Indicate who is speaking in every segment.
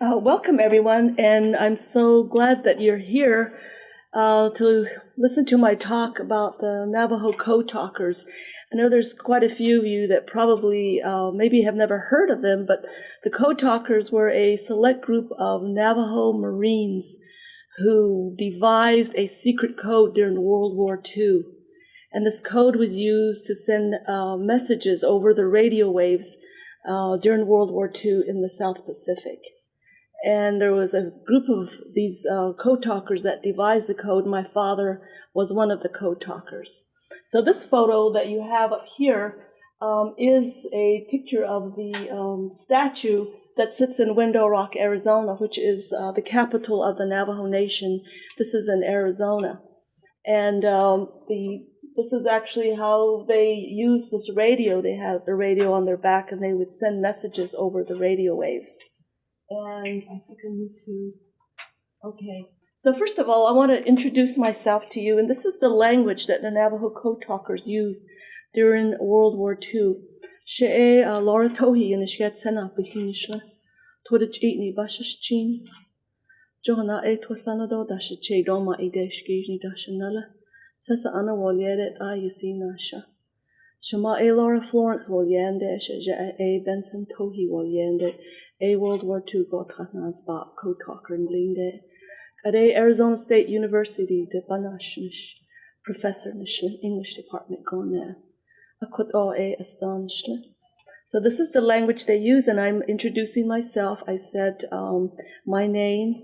Speaker 1: Uh, welcome, everyone, and I'm so glad that you're here uh, to listen to my talk about the Navajo Code Talkers. I know there's quite a few of you that probably uh, maybe have never heard of them, but the Code Talkers were a select group of Navajo Marines who devised a secret code during World War II. And this code was used to send uh, messages over the radio waves uh, during World War II in the South Pacific. And there was a group of these uh, code talkers that devised the code. My father was one of the code talkers. So this photo that you have up here um, is a picture of the um, statue that sits in Window Rock, Arizona, which is uh, the capital of the Navajo Nation. This is in Arizona. And um, the this is actually how they use this radio. They had the radio on their back and they would send messages over the radio waves. And I think I need to, okay. So first of all, I want to introduce myself to you. And this is the language that the Navajo code talkers used during World War II. She uh, Laura Tohe and Shgat Sena Bikinishla. Todich Eatni Bashish Chin. Johana E Twatlanado Dashi Che Doma Idesh Gijni Dashanella. Tessa Anna Wolieret a Yasinasha. Shama A Laura Florence Woliende, Shaja A Benson Tohe Woliende, A World War II Gotratnas Ba and Linde, A Arizona State University de Banashnish, Professor Nishlin, English Department gone O A Astanishlin. So this is the language they use, and I'm introducing myself. I said um, my name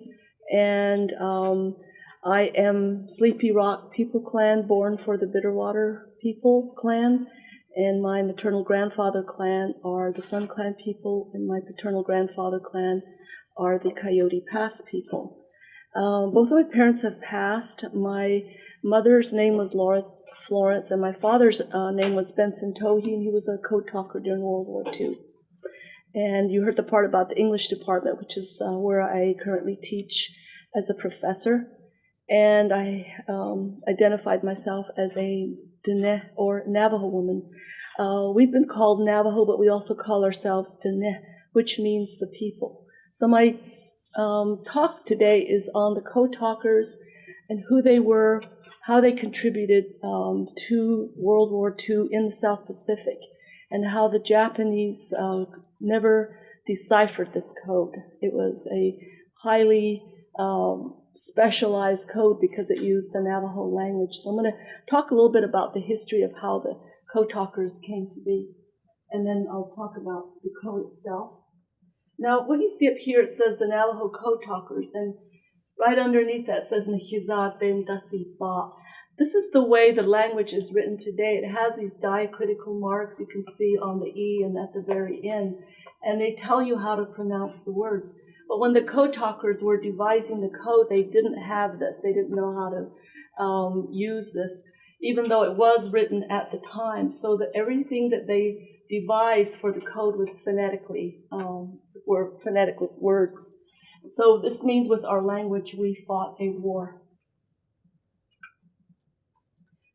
Speaker 1: and um, I am Sleepy Rock People Clan, born for the Bitterwater People Clan, and my maternal grandfather clan are the Sun Clan people, and my paternal grandfather clan are the Coyote Pass people. Um, both of my parents have passed. My mother's name was Laura Florence, and my father's uh, name was Benson Tohe, and he was a code talker during World War II. And you heard the part about the English department, which is uh, where I currently teach as a professor and I um, identified myself as a Dene or Navajo woman. Uh, we've been called Navajo, but we also call ourselves Dene, which means the people. So my um, talk today is on the code talkers and who they were, how they contributed um, to World War II in the South Pacific, and how the Japanese uh, never deciphered this code. It was a highly um, specialized code because it used the Navajo language. So I'm going to talk a little bit about the history of how the code talkers came to be, and then I'll talk about the code itself. Now, what you see up here, it says the Navajo code talkers, and right underneath that says Nehizad Ben Dasi Ba. This is the way the language is written today. It has these diacritical marks you can see on the E and at the very end, and they tell you how to pronounce the words. But when the code talkers were devising the code, they didn't have this. They didn't know how to um, use this, even though it was written at the time. So that everything that they devised for the code was phonetically, um, were phonetic words. So this means with our language, we fought a war.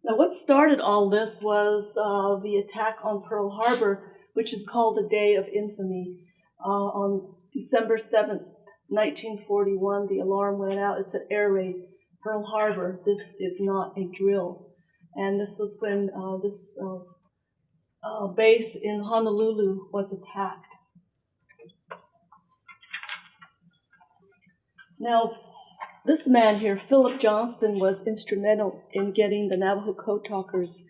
Speaker 1: Now, what started all this was uh, the attack on Pearl Harbor, which is called the Day of Infamy. Uh, on December 7th, 1941, the alarm went out. It's an air raid, Pearl Harbor. This is not a drill. And this was when uh, this uh, uh, base in Honolulu was attacked. Now, this man here, Philip Johnston, was instrumental in getting the Navajo Code Talkers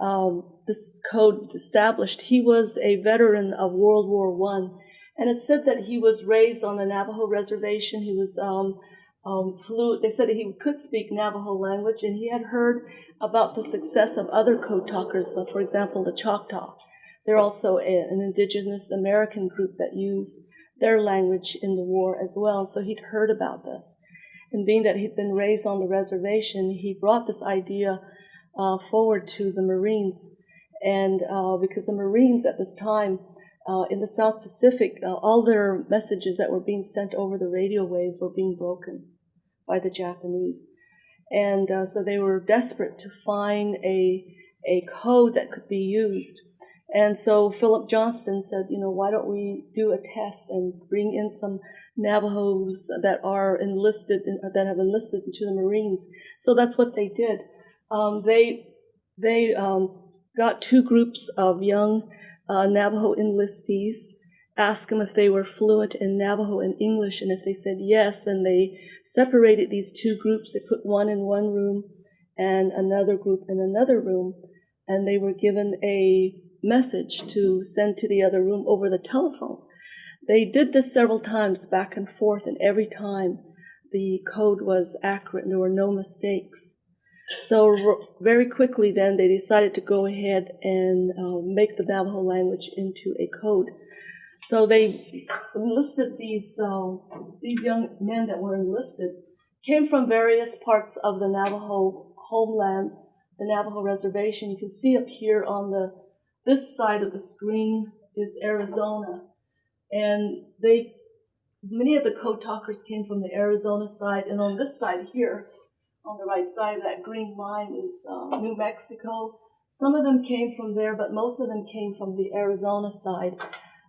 Speaker 1: um, this code established. He was a veteran of World War One and it said that he was raised on the Navajo reservation. He was um, um, fluent. They said that he could speak Navajo language, and he had heard about the success of other code talkers, for example, the Choctaw. They're also a, an indigenous American group that used their language in the war as well. So he'd heard about this. And being that he'd been raised on the reservation, he brought this idea uh, forward to the Marines. And uh, because the Marines at this time uh, in the South Pacific, uh, all their messages that were being sent over the radio waves were being broken by the Japanese. And uh, so they were desperate to find a, a code that could be used. And so Philip Johnston said, you know, why don't we do a test and bring in some Navajos that are enlisted, in, that have enlisted into the Marines. So that's what they did. Um, they they um, got two groups of young uh, Navajo enlistees, asked them if they were fluent in Navajo and English, and if they said yes, then they separated these two groups. They put one in one room and another group in another room, and they were given a message to send to the other room over the telephone. They did this several times back and forth, and every time the code was accurate and there were no mistakes. So very quickly then they decided to go ahead and uh, make the Navajo language into a code. So they enlisted these, uh, these young men that were enlisted, came from various parts of the Navajo homeland, the Navajo reservation. You can see up here on the this side of the screen is Arizona. And they many of the code talkers came from the Arizona side, and on this side here, on the right side that green line is uh, New Mexico. Some of them came from there, but most of them came from the Arizona side.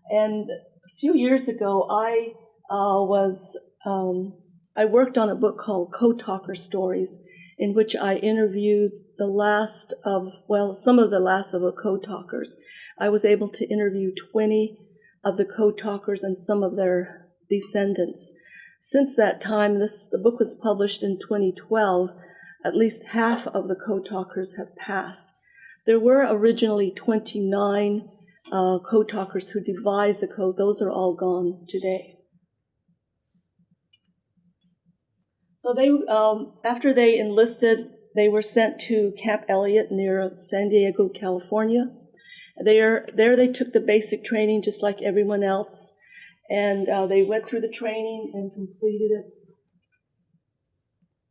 Speaker 1: And a few years ago, I uh, was um, I worked on a book called Code Talker Stories, in which I interviewed the last of well, some of the last of the code talkers. I was able to interview 20 of the code talkers and some of their descendants. Since that time, this the book was published in 2012. At least half of the code talkers have passed. There were originally 29 uh, code talkers who devised the code. Those are all gone today. So they, um, after they enlisted, they were sent to Camp Elliott near San Diego, California. There, there they took the basic training just like everyone else and uh, they went through the training and completed it.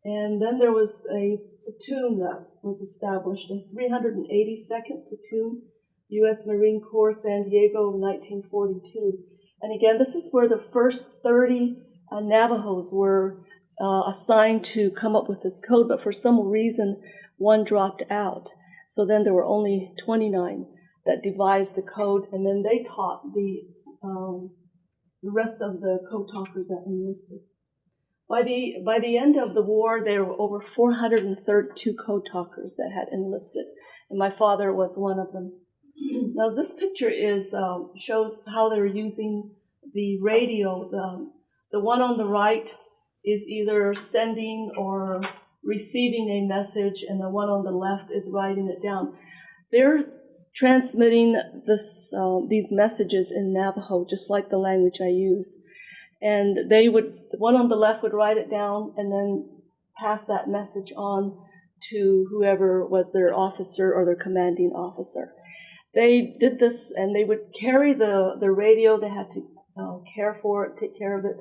Speaker 1: And then there was a platoon that was established, a 382nd Platoon, U.S. Marine Corps, San Diego, 1942. And again, this is where the first 30 uh, Navajos were uh, assigned to come up with this code, but for some reason, one dropped out. So then there were only 29 that devised the code, and then they taught the um, the rest of the co-talkers that enlisted. By the, by the end of the war, there were over 432 co-talkers that had enlisted, and my father was one of them. Now, this picture is um, shows how they're using the radio. The, the one on the right is either sending or receiving a message, and the one on the left is writing it down. They're transmitting this, uh, these messages in Navajo, just like the language I use. And they would, the one on the left would write it down and then pass that message on to whoever was their officer or their commanding officer. They did this and they would carry the, the radio. They had to uh, care for it, take care of it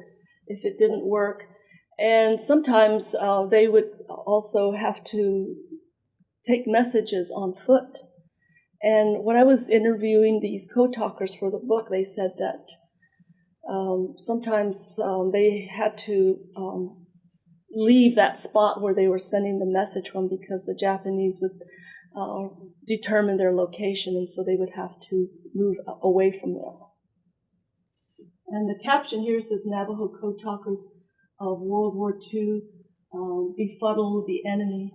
Speaker 1: if it didn't work. And sometimes uh, they would also have to take messages on foot and when I was interviewing these code talkers for the book, they said that um, sometimes um, they had to um, leave that spot where they were sending the message from because the Japanese would uh, determine their location, and so they would have to move away from there. And the caption here says Navajo code talkers of World War II um, befuddle the enemy.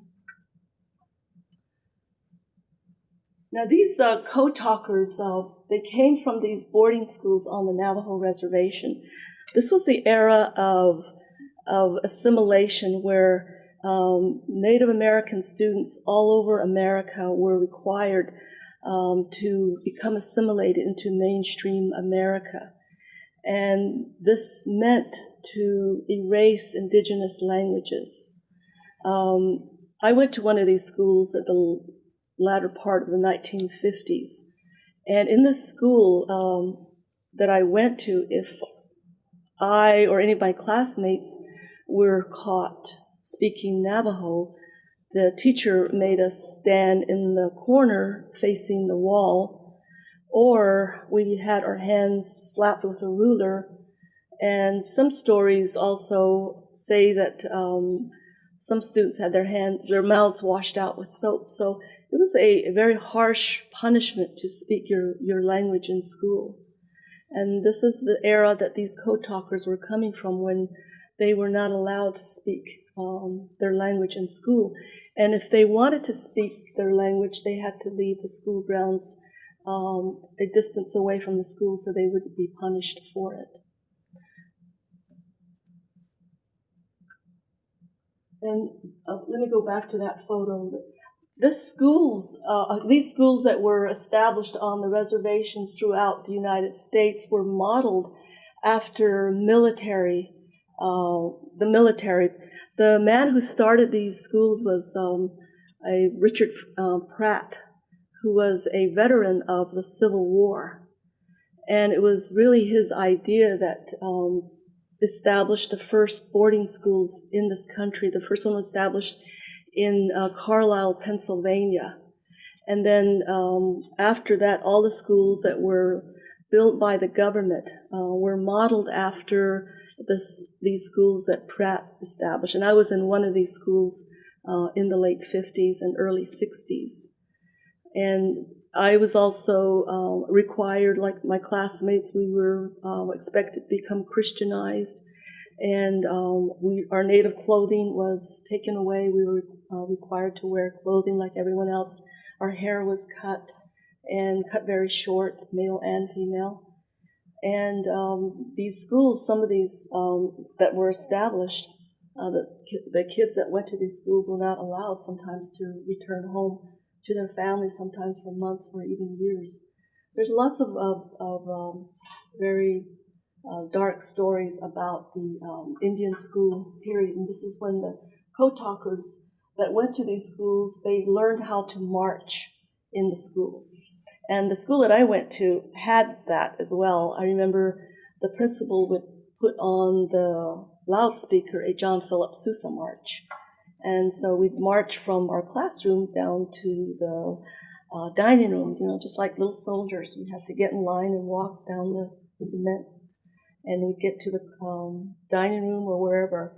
Speaker 1: Now, these uh, code talkers, uh, they came from these boarding schools on the Navajo reservation. This was the era of, of assimilation where um, Native American students all over America were required um, to become assimilated into mainstream America. And this meant to erase indigenous languages. Um, I went to one of these schools at the latter part of the 1950s. And in the school um, that I went to, if I or any of my classmates were caught speaking Navajo, the teacher made us stand in the corner facing the wall, or we had our hands slapped with a ruler. And some stories also say that um, some students had their hand, their mouths washed out with soap. So was a, a very harsh punishment to speak your, your language in school. And this is the era that these code talkers were coming from when they were not allowed to speak um, their language in school. And if they wanted to speak their language, they had to leave the school grounds um, a distance away from the school so they wouldn't be punished for it. And uh, let me go back to that photo. This schools, uh, these schools that were established on the reservations throughout the United States were modeled after military, uh, the military. The man who started these schools was um, a Richard uh, Pratt, who was a veteran of the Civil War. And it was really his idea that um, established the first boarding schools in this country. The first one was established in uh, Carlisle, Pennsylvania. And then um, after that, all the schools that were built by the government uh, were modeled after this, these schools that Pratt established. And I was in one of these schools uh, in the late 50s and early 60s. And I was also uh, required, like my classmates, we were uh, expected to become Christianized, and um, we, our native clothing was taken away. We were uh, required to wear clothing like everyone else. Our hair was cut and cut very short, male and female. And um, these schools, some of these um, that were established, uh, the, the kids that went to these schools were not allowed sometimes to return home to their families, sometimes for months or even years. There's lots of, of, of um, very uh, dark stories about the um, Indian school period, and this is when the code talkers that went to these schools, they learned how to march in the schools. And the school that I went to had that as well. I remember the principal would put on the loudspeaker a John Philip Sousa march. And so we'd march from our classroom down to the uh, dining room, you know, just like little soldiers. We had to get in line and walk down the cement. And we'd get to the um, dining room or wherever.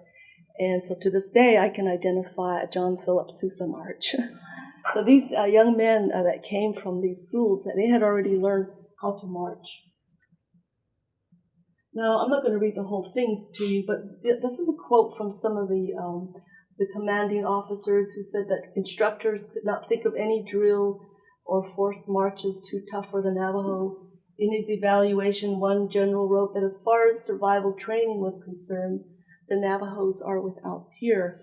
Speaker 1: And so to this day, I can identify a John Philip Sousa march. so these uh, young men uh, that came from these schools, they had already learned how to march. Now, I'm not going to read the whole thing to you, but this is a quote from some of the um, the commanding officers who said that instructors could not think of any drill or forced marches too tough for the Navajo. In his evaluation, one general wrote that as far as survival training was concerned, the Navajos are without peer.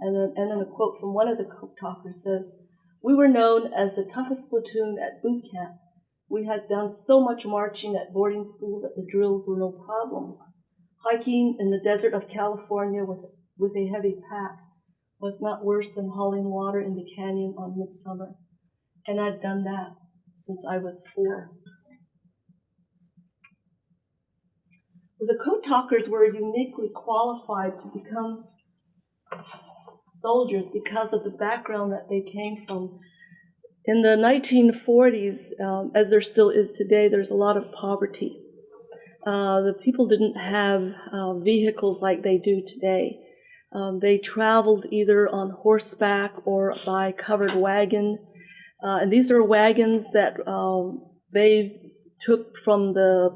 Speaker 1: And then, and then a quote from one of the talkers says, We were known as the toughest platoon at boot camp. We had done so much marching at boarding school that the drills were no problem. Hiking in the desert of California with, with a heavy pack was not worse than hauling water in the canyon on midsummer. And I'd done that since I was four. The code talkers were uniquely qualified to become soldiers because of the background that they came from. In the 1940s, um, as there still is today, there's a lot of poverty. Uh, the people didn't have uh, vehicles like they do today. Um, they traveled either on horseback or by covered wagon. Uh, and these are wagons that um, they took from the,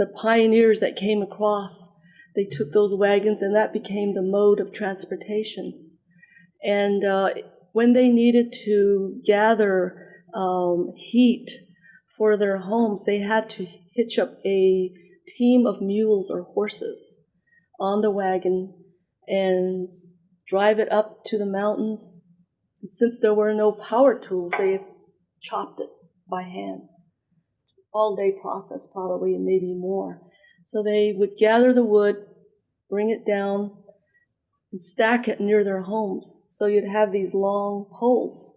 Speaker 1: the pioneers that came across. They took those wagons, and that became the mode of transportation. And uh, when they needed to gather um, heat for their homes, they had to hitch up a team of mules or horses on the wagon and drive it up to the mountains. And since there were no power tools, they chopped it by hand. All day process, probably, and maybe more. So they would gather the wood, bring it down, and stack it near their homes. So you'd have these long poles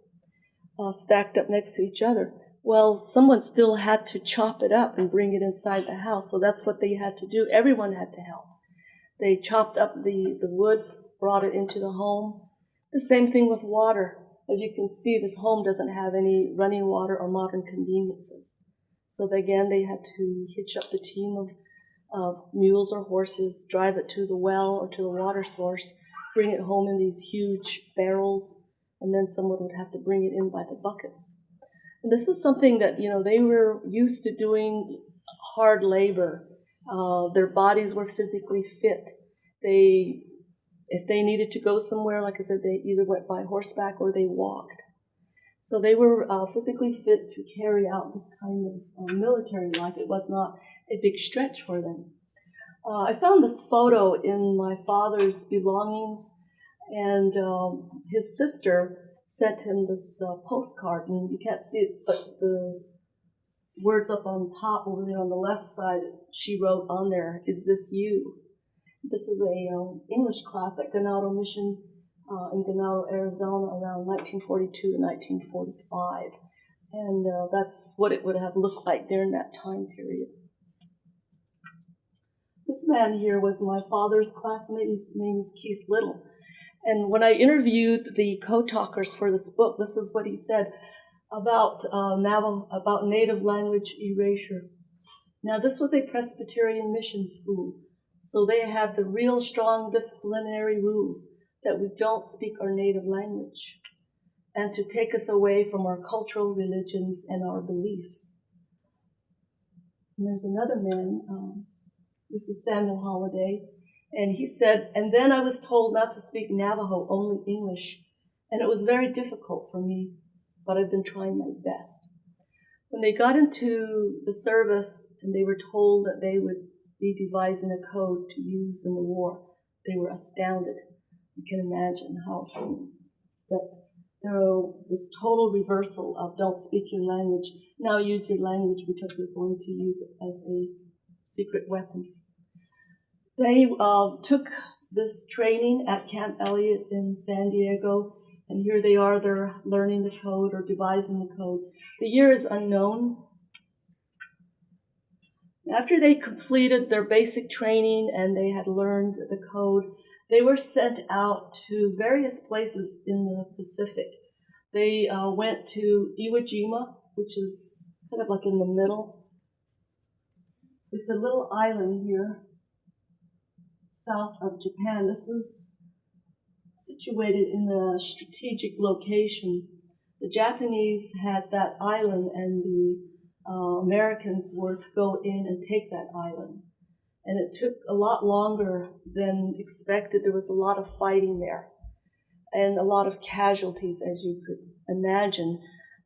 Speaker 1: uh, stacked up next to each other. Well, someone still had to chop it up and bring it inside the house. So that's what they had to do. Everyone had to help. They chopped up the, the wood, brought it into the home. The same thing with water. As you can see, this home doesn't have any running water or modern conveniences. So again, they had to hitch up the team of, of mules or horses, drive it to the well or to the water source, bring it home in these huge barrels, and then someone would have to bring it in by the buckets. And this was something that, you know, they were used to doing hard labor. Uh, their bodies were physically fit. They, if they needed to go somewhere, like I said, they either went by horseback or they walked. So they were uh, physically fit to carry out this kind of uh, military life. It was not a big stretch for them. Uh, I found this photo in my father's belongings, and um, his sister sent him this uh, postcard, and you can't see it, but the words up on top over there on the left side, she wrote on there, "Is this you?" This is a um, English class at Ganado Mission uh, in Ganado, Arizona, around 1942 to 1945, and uh, that's what it would have looked like during that time period. This man here was my father's classmate. His name is Keith Little. And when I interviewed the co-talkers for this book, this is what he said about uh, Navajo, about native language erasure. Now, this was a Presbyterian mission school, so they have the real strong disciplinary rules that we don't speak our native language and to take us away from our cultural religions and our beliefs. And there's another man, um, this is Samuel Holiday. And he said, and then I was told not to speak Navajo, only English. And it was very difficult for me, but I've been trying my best. When they got into the service and they were told that they would be devising a code to use in the war, they were astounded. You can imagine how some, that there was this total reversal of don't speak your language, now use your language because we're going to use it as a secret weapon. They uh, took this training at Camp Elliott in San Diego, and here they are, they're learning the code or devising the code. The year is unknown. After they completed their basic training and they had learned the code, they were sent out to various places in the Pacific. They uh, went to Iwo Jima, which is kind of like in the middle. It's a little island here south of Japan. This was situated in a strategic location. The Japanese had that island and the uh, Americans were to go in and take that island. And it took a lot longer than expected. There was a lot of fighting there and a lot of casualties, as you could imagine.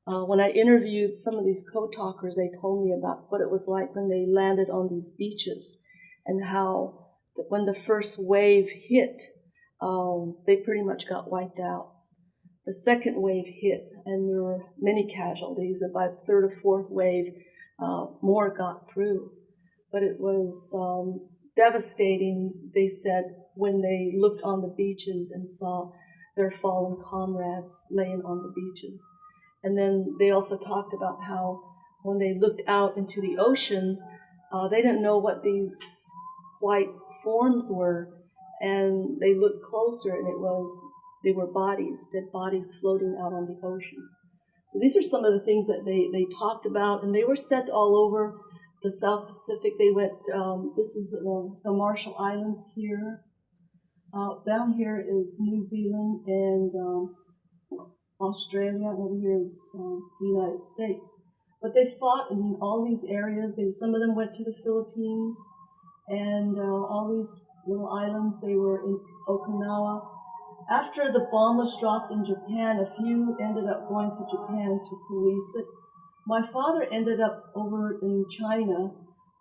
Speaker 1: Uh, when I interviewed some of these co-talkers, they told me about what it was like when they landed on these beaches and how that when the first wave hit, um, they pretty much got wiped out. The second wave hit, and there were many casualties. And by the third or fourth wave, uh, more got through. But it was um, devastating, they said, when they looked on the beaches and saw their fallen comrades laying on the beaches. And then they also talked about how when they looked out into the ocean, uh, they didn't know what these white forms were, and they looked closer, and it was they were bodies, dead bodies floating out on the ocean. So these are some of the things that they, they talked about, and they were sent all over the South Pacific. They went, um, this is the, the, Marshall Islands here. Uh, down here is New Zealand and um, Australia, over here is um, the United States. But they fought in all these areas. They, some of them went to the Philippines and uh, all these little islands, they were in Okinawa. After the bomb was dropped in Japan, a few ended up going to Japan to police it. My father ended up over in China,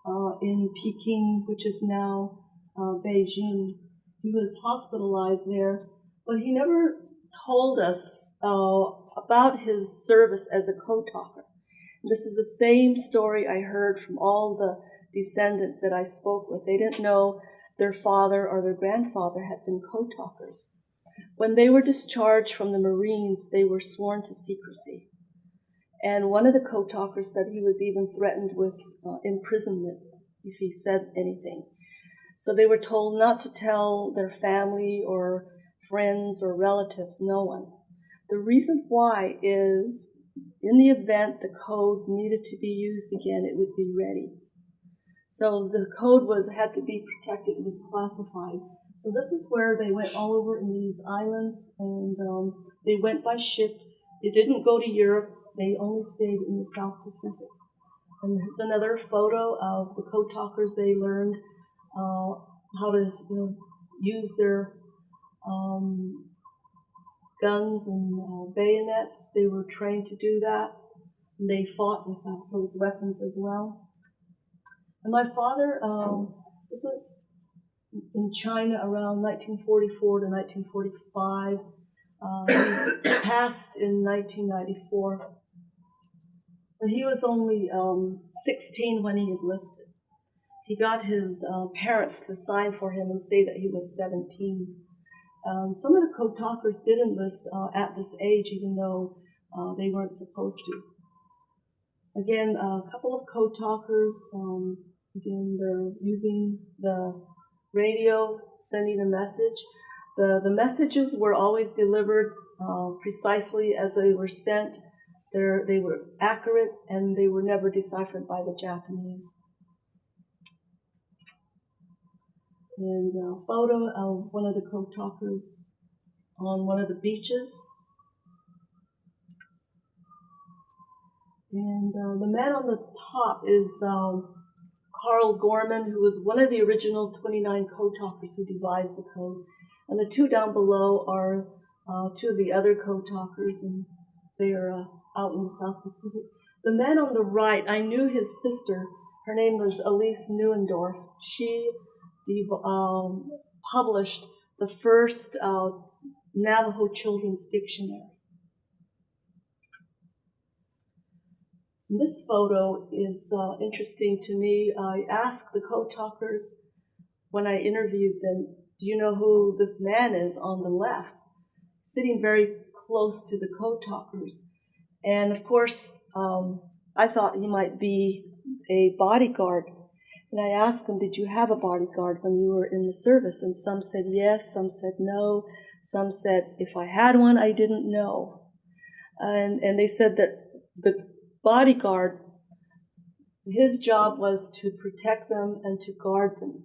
Speaker 1: uh, in Peking, which is now uh, Beijing. He was hospitalized there, but he never told us uh, about his service as a co-talker. This is the same story I heard from all the descendants that I spoke with. They didn't know their father or their grandfather had been co-talkers. When they were discharged from the Marines, they were sworn to secrecy. And one of the co-talkers said he was even threatened with uh, imprisonment if he said anything. So they were told not to tell their family or friends or relatives, no one. The reason why is in the event the code needed to be used again, it would be ready. So the code was had to be protected, it was classified. So this is where they went all over in these islands, and um, they went by ship. They didn't go to Europe. They only stayed in the South Pacific. And here's another photo of the code talkers. They learned uh, how to you know, use their um, guns and uh, bayonets. They were trained to do that. And they fought with uh, those weapons as well. And my father, um, this is in China around 1944 to 1945. Uh, he passed in 1994. But he was only um, 16 when he enlisted. He got his uh, parents to sign for him and say that he was 17. Um, some of the code talkers did enlist uh, at this age, even though uh, they weren't supposed to. Again, a couple of code talkers, um, again, they're using the radio, sending a message. The, the messages were always delivered uh, precisely as they were sent. They're, they were accurate and they were never deciphered by the Japanese. And a photo of one of the code talkers on one of the beaches. And uh, the man on the top is um, Carl Gorman, who was one of the original 29 code talkers who devised the code. And the two down below are uh, two of the other code talkers, and they are uh, out in the South Pacific. The man on the right, I knew his sister. Her name was Elise Neuendorf. She um, published the first uh, Navajo Children's Dictionary. This photo is uh, interesting to me. I asked the co-talkers when I interviewed them, do you know who this man is on the left? Sitting very close to the code talkers. And of course, um, I thought he might be a bodyguard. And I asked them, Did you have a bodyguard when you were in the service? And some said yes, some said no, some said, If I had one, I didn't know. And, and they said that the bodyguard, his job was to protect them and to guard them.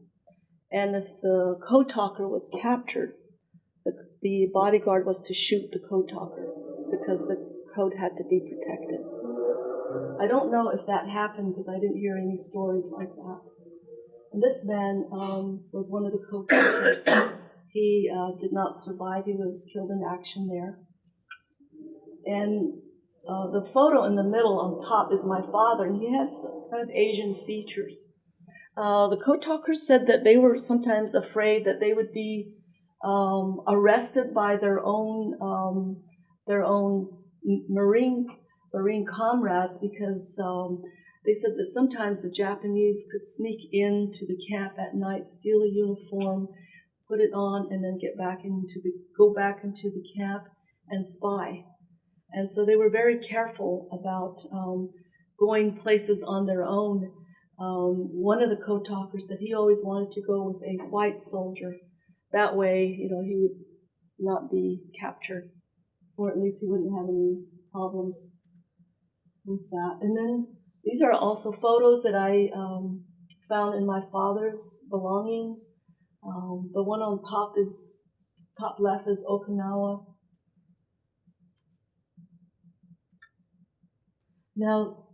Speaker 1: And if the code talker was captured, the, the bodyguard was to shoot the code talker because the code had to be protected. I don't know if that happened because I didn't hear any stories like that. And this man um, was one of the code talkers. He uh, did not survive. He was killed in action there. And uh, the photo in the middle on top is my father, and he has kind of Asian features. Uh, the code talkers said that they were sometimes afraid that they would be um, arrested by their own um, their own marine marine comrades because um, they said that sometimes the Japanese could sneak into the camp at night, steal a uniform, put it on, and then get back into the go back into the camp and spy. And so they were very careful about um, going places on their own. Um, one of the co-talkers said he always wanted to go with a white soldier. That way, you know, he would not be captured, or at least he wouldn't have any problems with that. And then these are also photos that I um, found in my father's belongings. Um, the one on top is top left is Okinawa. Now,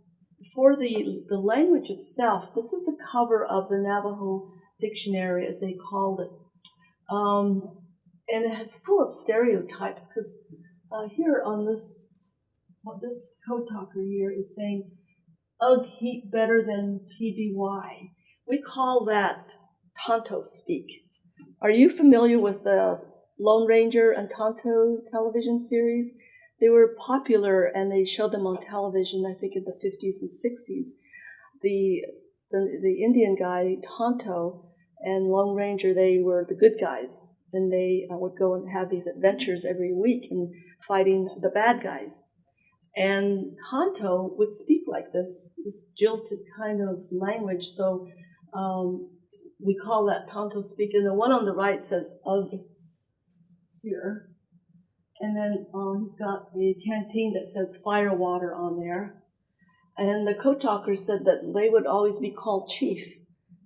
Speaker 1: for the, the language itself, this is the cover of the Navajo dictionary, as they called it. Um, and it's full of stereotypes because uh, here on this, what this code talker here is saying, ugh heat better than TBY. We call that Tonto speak. Are you familiar with the Lone Ranger and Tonto television series? They were popular and they showed them on television, I think, in the 50s and 60s. The, the, the Indian guy, Tonto, and Lone Ranger, they were the good guys. And they uh, would go and have these adventures every week in fighting the bad guys. And Tonto would speak like this, this jilted kind of language. So um, we call that Tonto speak. And the one on the right says ugh here. And then um, he's got a canteen that says fire water on there. And the code talker said that they would always be called Chief,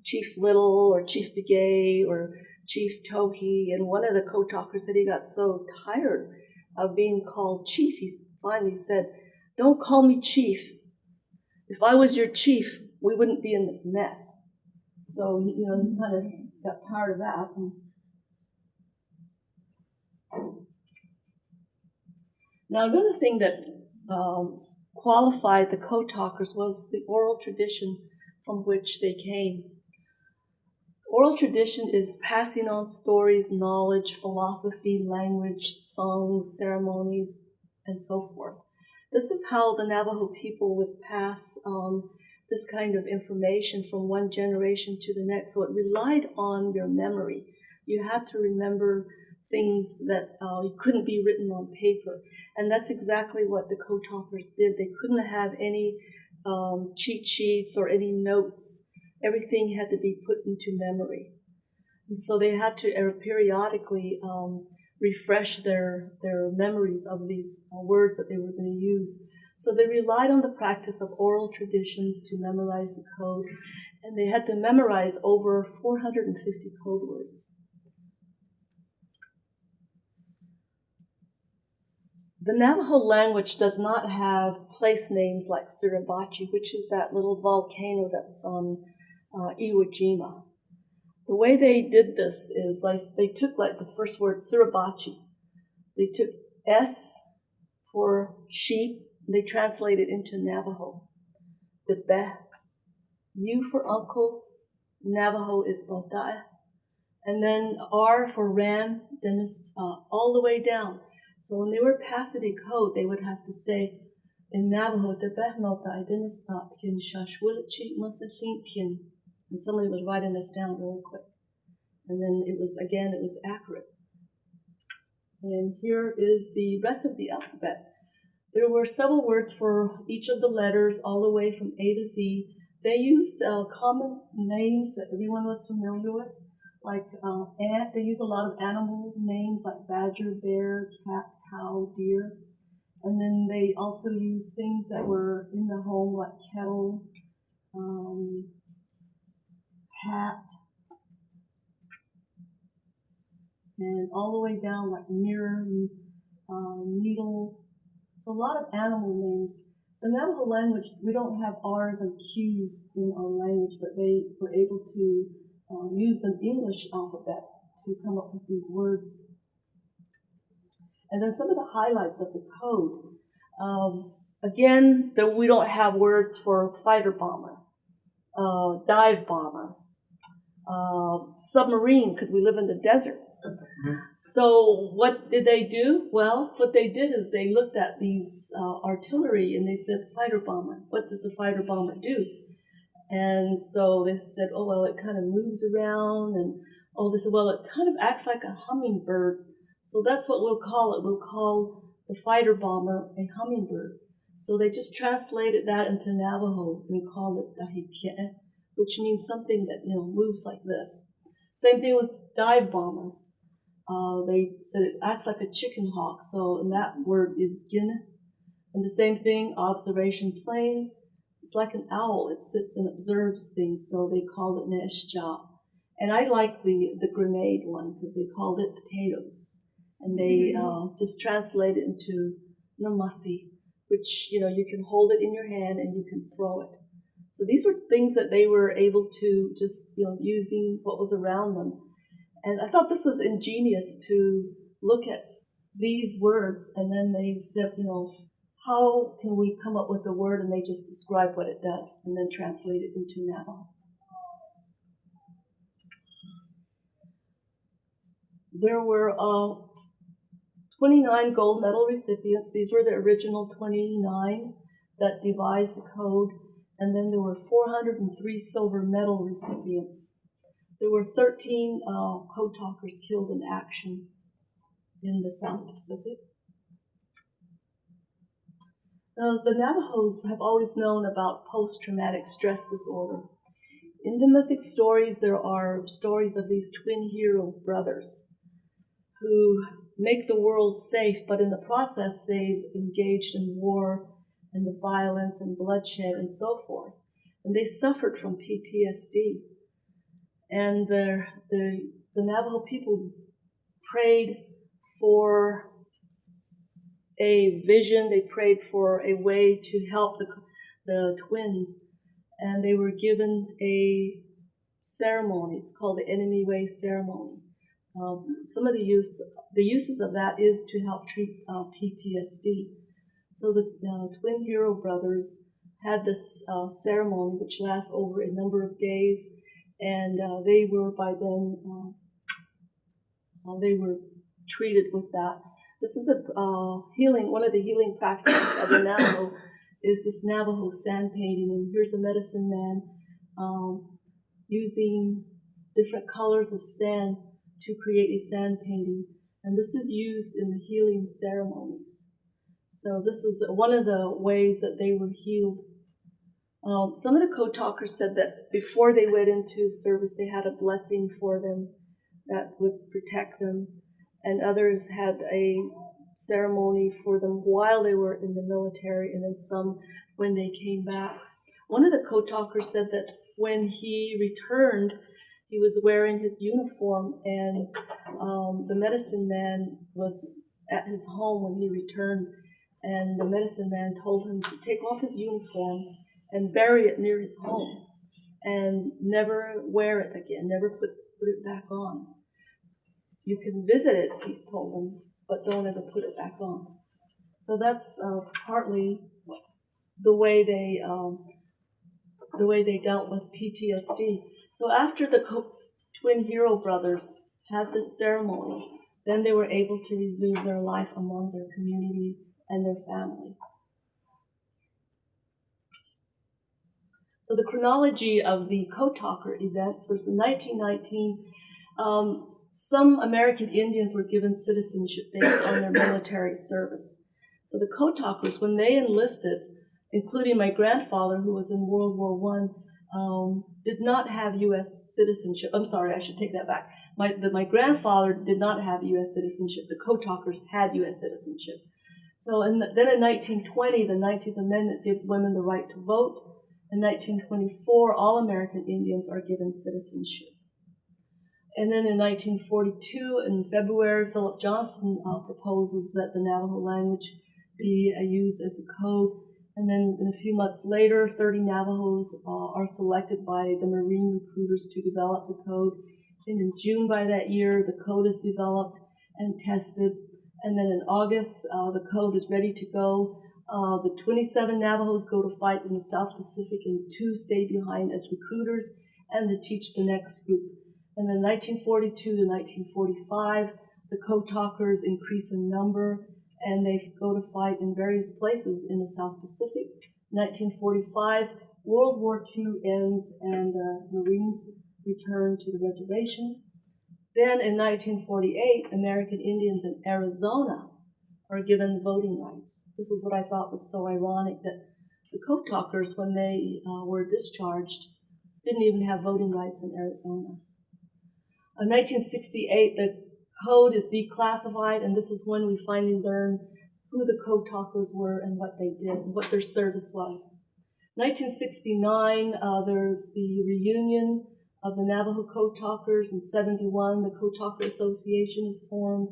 Speaker 1: Chief Little or Chief Begay or Chief Tohe. And one of the code talkers said he got so tired of being called Chief, he finally said, Don't call me Chief. if I was your chief, we wouldn't be in this mess. So, you know, he kind of got tired of that. Now, another thing that um, qualified the code talkers was the oral tradition from which they came. Oral tradition is passing on stories, knowledge, philosophy, language, songs, ceremonies, and so forth. This is how the Navajo people would pass on this kind of information from one generation to the next. So it relied on your memory. You had to remember things that uh, couldn't be written on paper. And that's exactly what the code talkers did. They couldn't have any um, cheat sheets or any notes. Everything had to be put into memory. And so they had to uh, periodically um, refresh their, their memories of these uh, words that they were going to use. So they relied on the practice of oral traditions to memorize the code, and they had to memorize over 450 code words. The Navajo language does not have place names like Suribachi, which is that little volcano that's on uh, Iwo Jima. The way they did this is like they took like the first word Suribachi. They took S for sheep. They translated into Navajo. The Be. U for uncle. Navajo is Botae. And then R for ram. Then it's uh, all the way down. So when they were passing code, they would have to say in Navajo, the Behnota Idinastat Shashwilichi Masasintien and somebody was writing this down really quick. And then it was, again, it was accurate. And here is the rest of the alphabet. There were several words for each of the letters, all the way from A to Z. They used uh, common names that everyone was familiar with, like uh, ant. They used a lot of animal names like badger, bear, cat, cow, deer. And then they also used things that were in the home, like kettle, um, hat, and all the way down like mirror, um, needle. So a lot of animal names. The Navajo language, we don't have R's and Q's in our language, but they were able to uh, use the English alphabet to come up with these words. And then some of the highlights of the code. Um, again, the, we don't have words for fighter bomber, uh, dive bomber, uh, submarine because we live in the desert. So what did they do? Well, what they did is they looked at these uh, artillery and they said, fighter bomber. What does a fighter bomber do? And so they said, oh well, it kind of moves around, and oh, they said, well, it kind of acts like a hummingbird. So that's what we'll call it. We'll call the fighter bomber a hummingbird. So they just translated that into Navajo and called it Dahitie which means something that you know moves like this. Same thing with dive bomber. Uh, they said it acts like a chicken hawk, so and that word is gin. And the same thing, observation plane. It's like an owl. It sits and observes things, so they called it neshja. And I like the the grenade one because they called it potatoes, and they mm-hmm. uh, just translate it into namasi, which you know you can hold it in your hand and you can throw it. So these were things that they were able to just, you know, using what was around them. And I thought this was ingenious to look at these words and then they said, you know, how can we come up with a word and they just describe what it does and then translate it into Navajo. There were uh, 29 gold medal recipients. These were the original 29 that devised the code and then there were 403 silver medal recipients. There were 13 uh, code talkers killed in action in the South Pacific. Uh, the Navajos have always known about post-traumatic stress disorder. In the mythic stories, there are stories of these twin hero brothers who make the world safe, but in the process, they've engaged in war and the violence and bloodshed and so forth. And they suffered from PTSD. And the, the, the Navajo people prayed for a vision, they prayed for a way to help the, the twins, and they were given a ceremony. It's called the Enemy Way ceremony. Um, some of the use, the uses of that is to help treat uh, PTSD. So the uh, twin hero brothers had this uh, ceremony, which lasts over a number of days, and uh, they were by then uh, uh, they were treated with that. This is a healing. One of the healing practices of the Navajo is this Navajo sand painting, and here's a medicine man um, using different colors of sand to create a sand painting, and this is used in the healing ceremonies. So this is one of the ways that they were healed. Um, some of the code talkers said that before they went into service, they had a blessing for them that would protect them, and others had a ceremony for them while they were in the military, and then some when they came back. One of the code talkers said that when he returned, he was wearing his uniform, and um, the medicine man was at his home when he returned, and the medicine man told him to take off his uniform and bury it near his home, and never wear it again, never put, put it back on. You can visit it, he told him, but don't ever put it back on. So that's uh, partly the way they um, the way they dealt with PTSD. So after the twin hero brothers had this ceremony, then they were able to resume their life among their community and their family. So the chronology of the Code Talker events was in 1919. Um, some American Indians were given citizenship based on their military service. So the Code Talkers, when they enlisted, including my grandfather, who was in World War One, um, did not have U.S. citizenship. I'm sorry, I should take that back. My, the, my grandfather did not have U.S. citizenship. The Code Talkers had U.S. citizenship. So in the, then in 1920, the 19th Amendment gives women the right to vote. In 1924, all American Indians are given citizenship. And then in 1942, in February, Philip Johnston uh, proposes that the Navajo language be uh, used as a code. And then in a few months later, 30 Navajos uh, are selected by the Marine recruiters to develop the code. And in June by that year, the code is developed and tested. And then in August, uh, the code is ready to go. Uh, the 27 Navajos go to fight in the South Pacific and two stay behind as recruiters and to teach the next group. And then 1942 to 1945, the code talkers increase in number and they go to fight in various places in the South Pacific. 1945, World War II ends and the Marines return to the reservation. Then in 1948, American Indians in Arizona are given voting rights. This is what I thought was so ironic that the code talkers, when they uh, were discharged, didn't even have voting rights in Arizona. In 1968, the code is declassified, and this is when we finally learn who the code talkers were and what they did, and what their service was. 1969, uh, there's the reunion of the Navajo Code Talkers. In 71, the Code Talker Association is formed.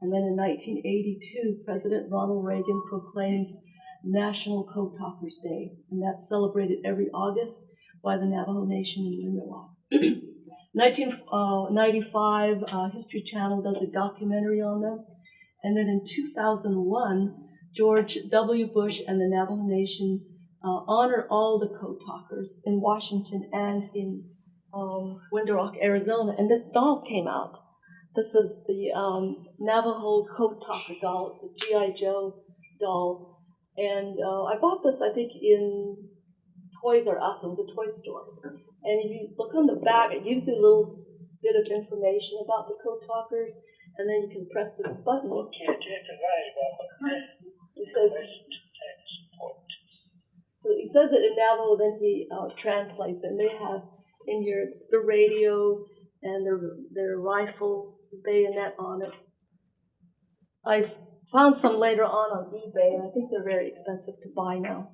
Speaker 1: And then in 1982, President Ronald Reagan proclaims National Code Talkers Day, and that's celebrated every August by the Navajo Nation in Window 1995, uh, uh, History Channel does a documentary on them. And then in 2001, George W. Bush and the Navajo Nation uh, honor all the code talkers in Washington and in um, Window Rock, Arizona. And this doll came out. This is the um, Navajo code talker doll. It's a G.I. Joe doll. And uh, I bought this, I think, in Toys R Us. It was a toy store. And if you look on the back, it gives you a little bit of information about the code talkers, and then you can press this button. It says, so he says it in Navajo, then he uh, translates, and they have in here it's the radio and their their rifle bayonet on it. I found some later on on eBay, and I think they're very expensive to buy now.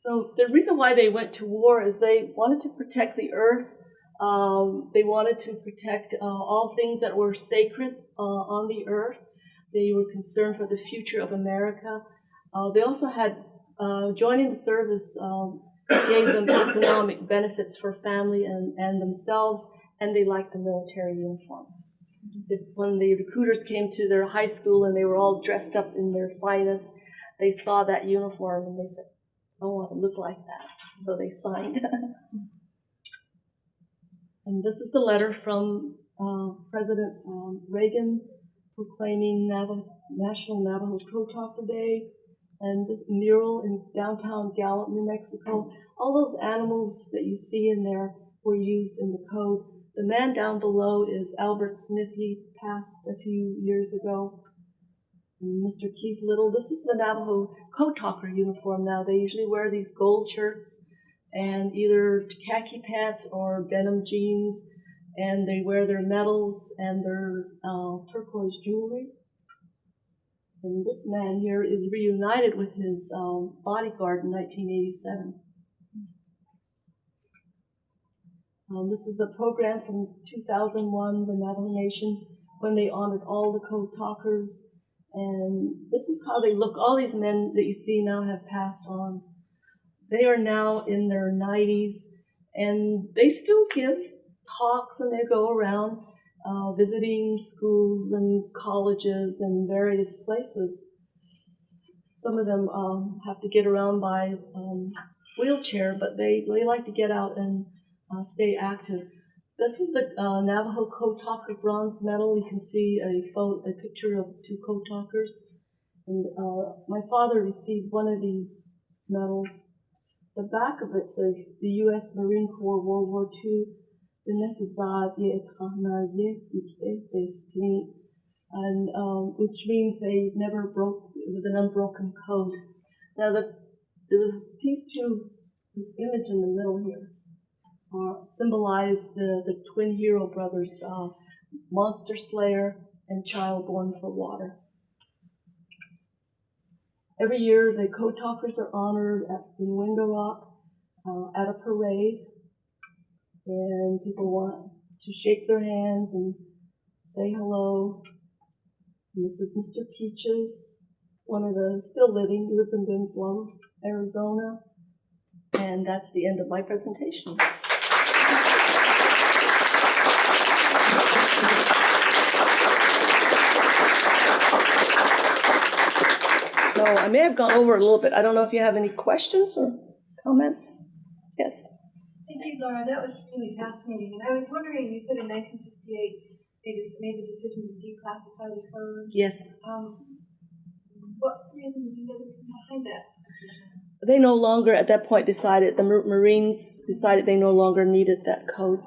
Speaker 1: So the reason why they went to war is they wanted to protect the earth. Um, they wanted to protect uh, all things that were sacred uh, on the earth. They were concerned for the future of America. Uh, they also had uh, joining the service um, gave them economic benefits for family and, and themselves, and they liked the military uniform. If- When the recruiters came to their high school and they were all dressed up in their finest, they saw that uniform and they said, I want to look like that. So they signed. and this is the letter from uh, President um, Reagan proclaiming Navajo, National Navajo Code Talker Day and the mural in downtown Gallup, New Mexico. All those animals that you see in there were used in the code. The man down below is Albert Smith. He passed a few years ago. Mr. Keith Little. This is the Navajo code talker uniform now. They usually wear these gold shirts and either khaki pants or denim jeans, and they wear their medals and their uh, turquoise jewelry. And this man here is reunited with his um, bodyguard in 1987. Um, this is the program from 2001, the Navajo Nation, when they honored all the code talkers. And this is how they look. All these men that you see now have passed on. They are now in their 90s, and they still give talks and they go around uh, visiting schools and colleges and various places. Some of them um, have to get around by um, wheelchair, but they, they like to get out and uh, stay active. This is the uh, Navajo Code Talker bronze medal. You can see a photo, a picture of two code talkers. And uh, my father received one of these medals. The back of it says the U.S. Marine Corps World War II and um, which means they never broke. It was an unbroken code. Now the, the these two, this image in the middle here, uh, symbolize the the twin hero brothers, uh, Monster Slayer and Child Born for Water. Every year, the code talkers are honored at, in Window Rock uh, at a parade and people want to shake their hands and say hello. And this is Mr. Peaches, one of the still living, lives in Winslow, Arizona. And that's the end of my presentation. So I may have gone over a little bit. I don't know if you have any questions or comments. Yes.
Speaker 2: Thank you, Laura. That was really fascinating. And I was wondering, you said in 1968 they just made the decision to declassify the code.
Speaker 1: Yes.
Speaker 2: Um, what's the reason? Do you know the reason behind that decision?
Speaker 1: They no longer, at that point, decided, the Marines decided they no longer needed that code.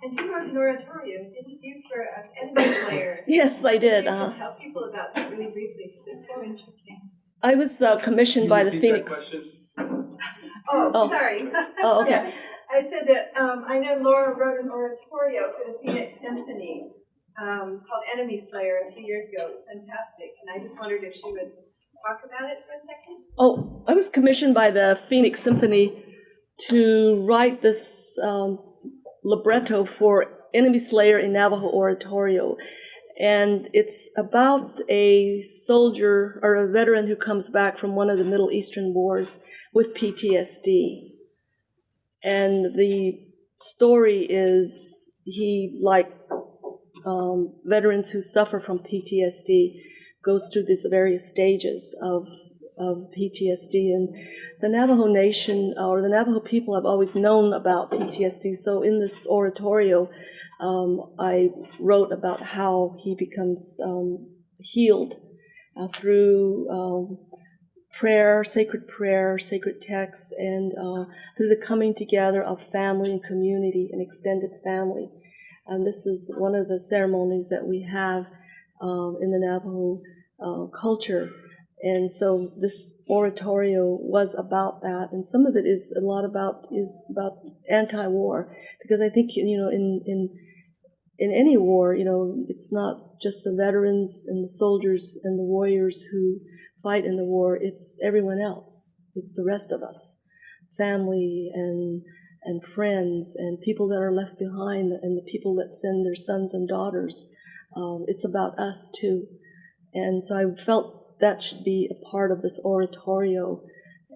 Speaker 2: And you wrote an oratorio, didn't you, for an enemy slayer?
Speaker 1: Yes, I did. Uh,
Speaker 2: can tell people about that really briefly because it's so interesting.
Speaker 1: I was uh, commissioned by the
Speaker 3: Can you repeat that
Speaker 1: Phoenix.
Speaker 2: Oh,
Speaker 1: Oh.
Speaker 2: sorry.
Speaker 1: Oh, okay.
Speaker 2: Yeah. I said that um, I know Laura wrote an oratorio for the Phoenix Symphony um, called Enemy Slayer a few years ago. It was fantastic. And I just wondered if she would talk about it for a second.
Speaker 1: Oh, I was commissioned by the Phoenix Symphony to write this um, libretto for Enemy Slayer in Navajo Oratorio. And it's about a soldier or a veteran who comes back from one of the Middle Eastern wars with PTSD. And the story is he, like um, veterans who suffer from PTSD, goes through these various stages of, of PTSD. And the Navajo Nation or the Navajo people have always known about PTSD. So in this oratorio, um, I wrote about how he becomes um, healed uh, through um, prayer, sacred prayer, sacred texts, and uh, through the coming together of family and community and extended family. And this is one of the ceremonies that we have um, in the Navajo uh, culture. And so this oratorio was about that, and some of it is a lot about is about anti-war, because I think you know in in in any war, you know, it's not just the veterans and the soldiers and the warriors who fight in the war, it's everyone else. It's the rest of us, family and and friends and people that are left behind and the people that send their sons and daughters. Um, it's about us too. And so I felt that should be a part of this oratorio.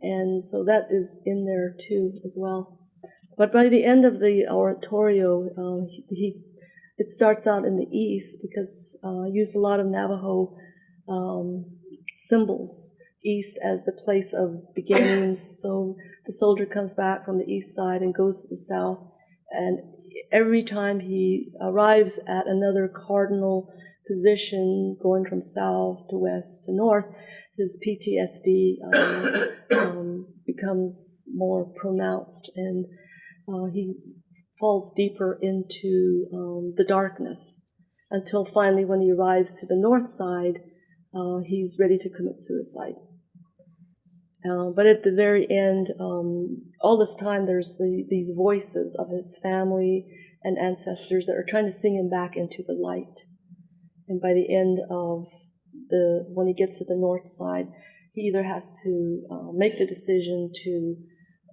Speaker 1: And so that is in there too as well. But by the end of the oratorio, uh, he, he it starts out in the east because uh, I used a lot of Navajo um, symbols, east as the place of beginnings. So the soldier comes back from the east side and goes to the south, and every time he arrives at another cardinal position, going from south to west to north, his PTSD um, um, becomes more pronounced, and uh, he falls deeper into um, the darkness until finally, when he arrives to the north side, uh, he's ready to commit suicide. Uh, but at the very end, um, all this time, there's the, these voices of his family and ancestors that are trying to sing him back into the light. And by the end of the, when he gets to the north side, he either has to uh, make the decision to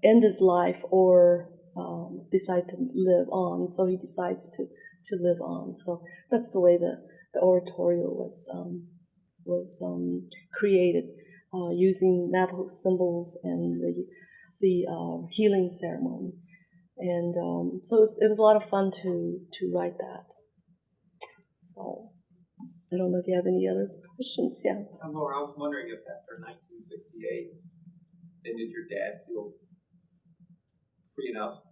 Speaker 1: end his life or um, decide to live on. So he decides to, to live on. So that's the way the, the oratorio was, um, was um, created uh, using Navajo symbols and the, the uh, healing ceremony. And um, so it was, it was, a lot of fun to, to write that. So I don't know if you have any other questions. Yeah.
Speaker 3: Um, Laura, I was wondering if after 1968, then did your dad feel free enough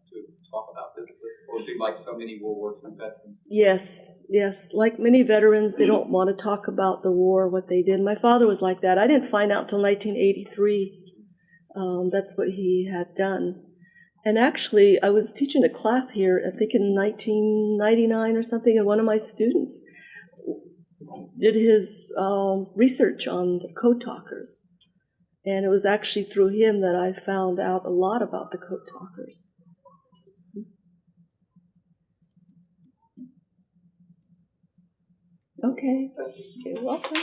Speaker 3: talk about this? Was he like so many World War II veterans?
Speaker 1: Yes, yes. Like many veterans, they don't want to talk about the war, what they did. My father was like that. I didn't find out till 1983. Um, that's what he had done. And actually, I was teaching a class here, I think in 1999 or something, and one of my students did his um, research on the code talkers. And it was actually through him that I found out a lot about the code talkers. Okay, you're welcome.